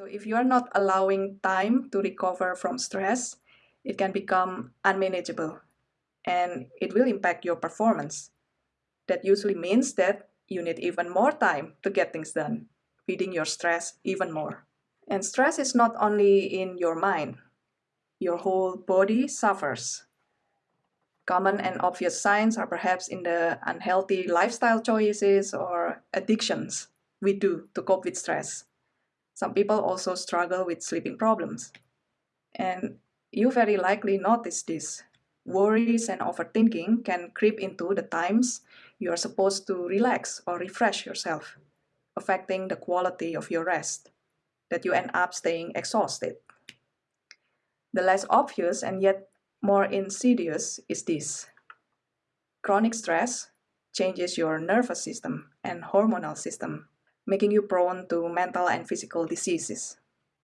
So if you are not allowing time to recover from stress, it can become unmanageable and it will impact your performance. That usually means that you need even more time to get things done, feeding your stress even more. And stress is not only in your mind, your whole body suffers. Common and obvious signs are perhaps in the unhealthy lifestyle choices or addictions we do to cope with stress. Some people also struggle with sleeping problems. And you very likely notice this. Worries and overthinking can creep into the times you are supposed to relax or refresh yourself, affecting the quality of your rest, that you end up staying exhausted. The less obvious and yet more insidious is this. Chronic stress changes your nervous system and hormonal system, making you prone to mental and physical diseases.